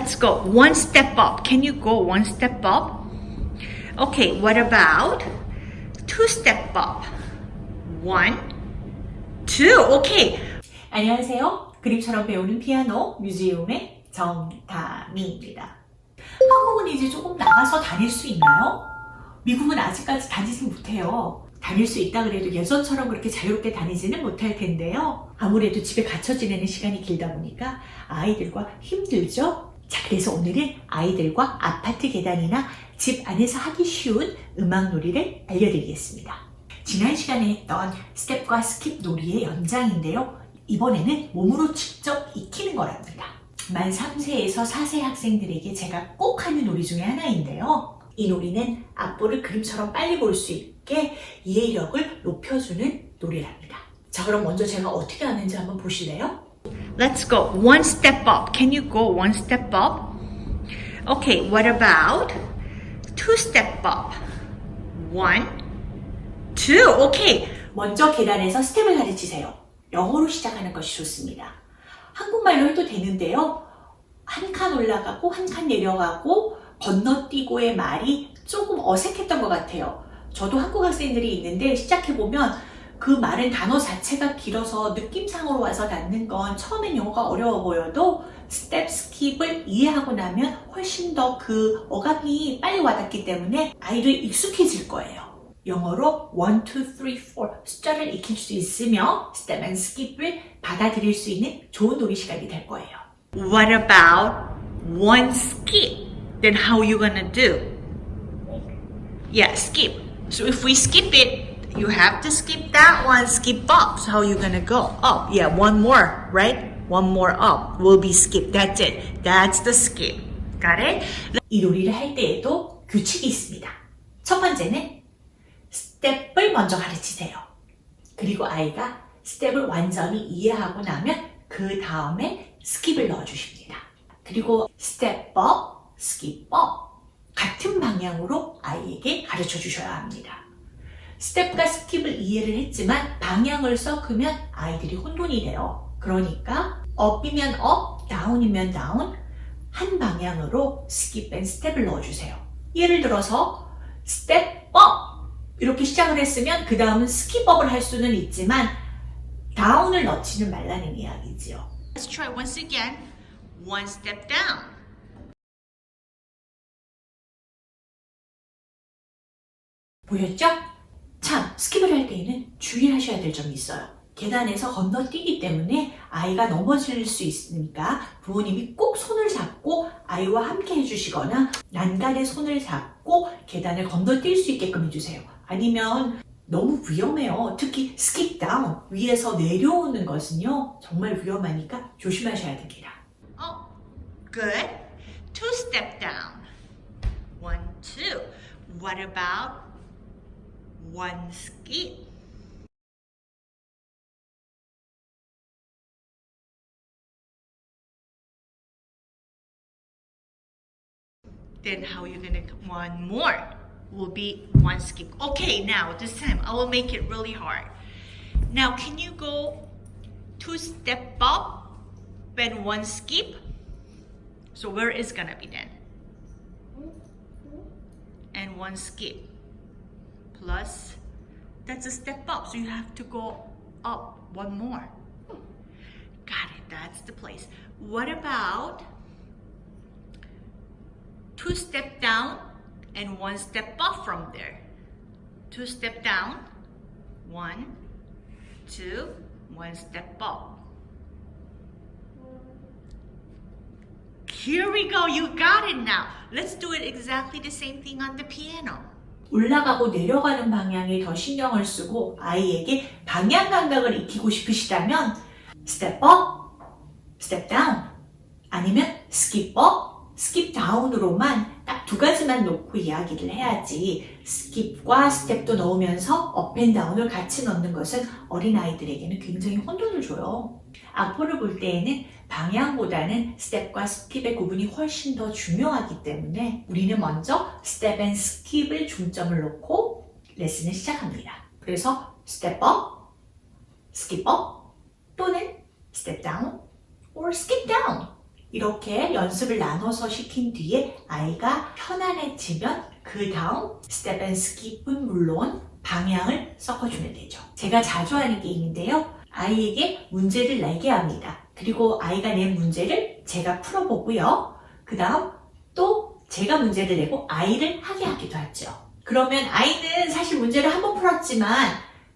Let's go one step up. Can you go one step up? Okay, what about two step up? One, two. Okay. 안녕하세요. 그림처럼 배우는 피아노 뮤지엄의 정다미입니다. 한국은 이제 조금 나가서 다닐 수 있나요? 미국은 아직까지 다니지 못해요. 다닐 수 있다 그래도 예전처럼 그렇게 자유롭게 다니지는 못할 텐데요. 아무래도 집에 갇혀 지내는 시간이 길다 보니까 아이들과 힘들죠? 자, 그래서 오늘은 아이들과 아파트 계단이나 집 안에서 하기 쉬운 음악 놀이를 알려드리겠습니다. 지난 시간에 했던 step과 skip 놀이의 연장인데요. 이번에는 몸으로 직접 익히는 거랍니다. 만 3세에서 4세 학생들에게 제가 꼭 하는 놀이 중에 하나인데요. 이 놀이는 악보를 그림처럼 빨리 볼 수 있게 이해력을 높여주는 놀이랍니다. 자, 그럼 먼저 제가 어떻게 하는지 한번 보실래요? Let's go one step up. Can you go one step up? Okay, what about two step up? One, two. Okay. 먼저 계단에서 스텝을 가르치세요. 영어로 시작하는 것이 좋습니다. 한국말로 해도 되는데요. 한 칸 올라가고 한 칸 내려가고 건너뛰고의 말이 조금 어색했던 것 같아요. 저도 한국 학생들이 있는데 시작해보면 한국말은 단어 자체가 길어서 느낌상으로 와서 닿는 건 처음엔 영어가 어려워 보여도 step skip을 이해하고 나면 훨씬 더 그 어감이 빨리 와닿기 때문에 아이들 익숙해질 거예요. 영어로 1, 2, 3, 4 숫자를 익힐 수 있으며 step and skip을 받아들일 수 있는 좋은 놀이 시간이 될 거예요. What about one skip? Then how you gonna do? Yeah, skip. So if we skip it, you have to skip that one, skip up. So how you gonna go? Up. Yeah, one more, right? One more up will be skip. That's it. That's the skip. Got it? 이 놀이를 할 때에도 규칙이 있습니다. 첫 번째는 스텝을 먼저 가르치세요. 그리고 아이가 스텝을 완전히 이해하고 나면 그 다음에 스킵을 넣어주십니다. 그리고 step up, skip up 같은 방향으로 아이에게 가르쳐 주셔야 합니다. step과 skip을 이해를 했지만 방향을 섞으면 아이들이 혼돈이 돼요. 그러니까 up이면 up, down이면 down 한 방향으로 skip and step을 넣어주세요. 예를 들어서 step up 이렇게 시작을 했으면 그 다음은 skip up을 할 수는 있지만 down을 넣지는 말라는 이야기지요. Let's try once again. One step down. 보였죠? 참, skip을 할 때에는 주의하셔야 될 점이 있어요. 계단에서 건너뛰기 때문에 아이가 넘어질 수 있으니까 부모님이 꼭 손을 잡고 아이와 함께 해주시거나 난간에 손을 잡고 계단을 건너뛸 수 있게끔 해주세요. 아니면 너무 위험해요. 특히 skip down, 위에서 내려오는 것은요. 정말 위험하니까 조심하셔야 됩니다. Oh, good. Two step down. One, two. What about one skip? Then how you gonna one more will be one skip. Okay, now this time I will make it really hard. Now can you go two step up and one skip? So where is gonna be then? Hmm? Hmm? And one skip. Plus, that's a step up. So you have to go up one more. Got it, that's the place. What about two step down and one step up from there? Two step down, one, two, one step up. Here we go. You got it now. Let's do it exactly the same thing on the piano. 올라가고 내려가는 방향에 더 신경을 쓰고 아이에게 방향 감각을 익히고 싶으시다면 step up, step down 아니면 skip up, skip down으로만 딱 두 가지만 놓고 이야기를 해야지 skip과 step도 넣으면서 up and down을 같이 넣는 것은 어린아이들에게는 굉장히 혼돈을 줘요. 악보를 볼 때에는 방향보다는 step과 skip의 구분이 훨씬 더 중요하기 때문에 우리는 먼저 step and skip을 중점을 놓고 레슨을 시작합니다. 그래서 step up, skip up 또는 step down or skip down 이렇게 연습을 나눠서 시킨 뒤에 아이가 편안해지면 그 다음 step and skip은 물론 방향을 섞어주면 되죠. 제가 자주 하는 게임인데요. 아이에게 문제를 내게 합니다. 그리고 아이가 낸 문제를 제가 풀어보고요. 그 다음 또 제가 문제를 내고 아이를 하게 하기도 하죠. 그러면 아이는 사실 문제를 한 번 풀었지만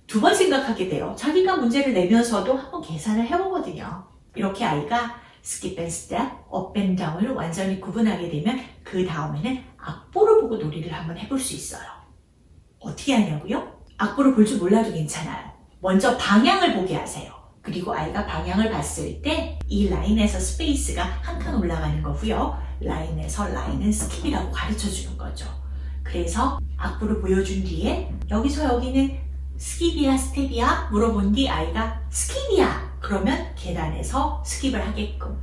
두 번 생각하게 돼요. 자기가 문제를 내면서도 한 번 계산을 해보거든요. 이렇게 아이가 skip and step, up and down을 완전히 구분하게 되면 그 다음에는 악보를 보고 놀이를 한번 해볼 수 있어요. 어떻게 하냐고요? 악보를 볼 줄 몰라도 괜찮아요. 먼저 방향을 보게 하세요. 그리고 아이가 방향을 봤을 때 이 라인에서 space가 한 칸 올라가는 거고요. 라인에서 라인은 skip이라고 가르쳐 주는 거죠. 그래서 악보를 보여준 뒤에 여기서 여기는 스킵이야 스텝이야? 물어본 뒤 아이가 스킵이야! 그러면 계단에서 스킵을 하게끔.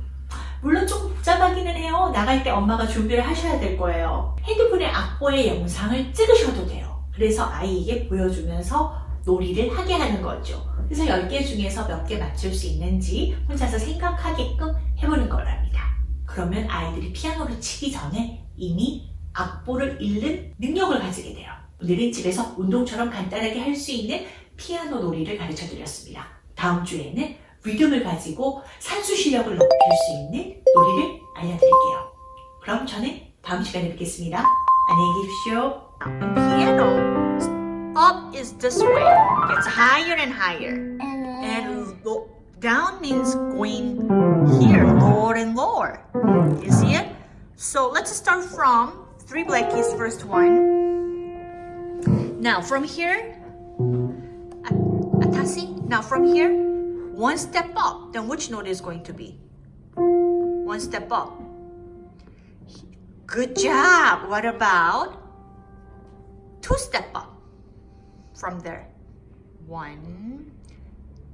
물론 조금 복잡하기는 해요. 나갈 때 엄마가 준비를 하셔야 될 거예요. 핸드폰에 악보의 영상을 찍으셔도 돼요. 그래서 아이에게 보여주면서 놀이를 하게 하는 거죠 그래서 10개 중에서 몇 개 맞출 수 있는지 혼자서 생각하게끔 해보는 거랍니다 그러면 아이들이 피아노를 치기 전에 이미 악보를 읽는 능력을 가지게 돼요. 오늘은 집에서 운동처럼 간단하게 할 수 있는 피아노 놀이를 가르쳐 드렸습니다. 다음 주에는 리듬을 가지고 산수 실력을 높일 수 있는 놀이를 알려드릴게요. 그럼 저는 다음 시간에 뵙겠습니다. 안녕히 계십시오. Piano, up is this way, gets higher and higher. And down means going here, lower and lower. You see it? So let's start from three black keys, first one. Now from here, atasi. Now from here, one step up. Then which note is going to be? One step up. Good job. What about two step up from there? One,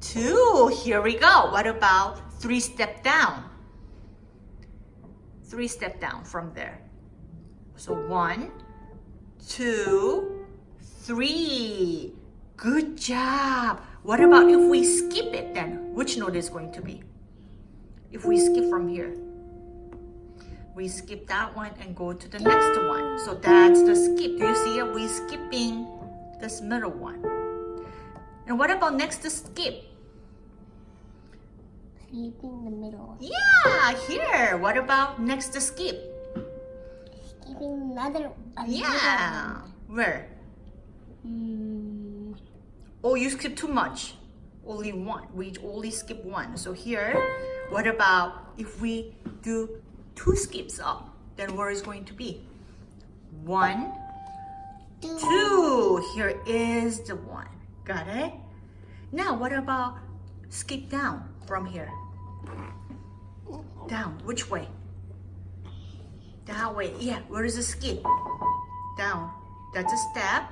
two. Here we go. What about three step down? Three step down from there. So one, two, three. Good job. What about if we skip it then? Which note is going to be? If we skip from here. We skip that one and go to the next one. So that's the skip. Do you see it? We skipping this middle one. And what about next to skip? Skipping the middle. Yeah, here. What about next to skip? Skipping another. another Yeah. Where? one. Hmm. Oh, you skip too much. Only one. We only skip one. So here, what about if we do two skips up? Then where is going to be? One, Two. two. Here is the one. Got it? Now, what about skip down from here? Down. Which way? That way. Yeah. Where is the skip? Down. That's a step.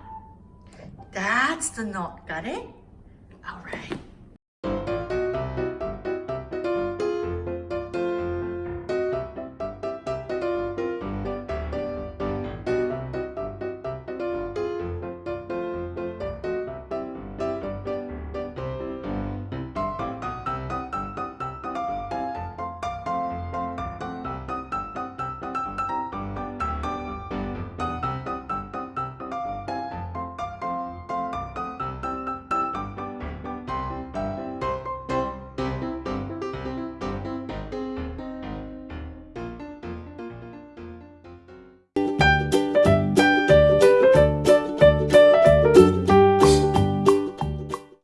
That's the knot. Got it? All right.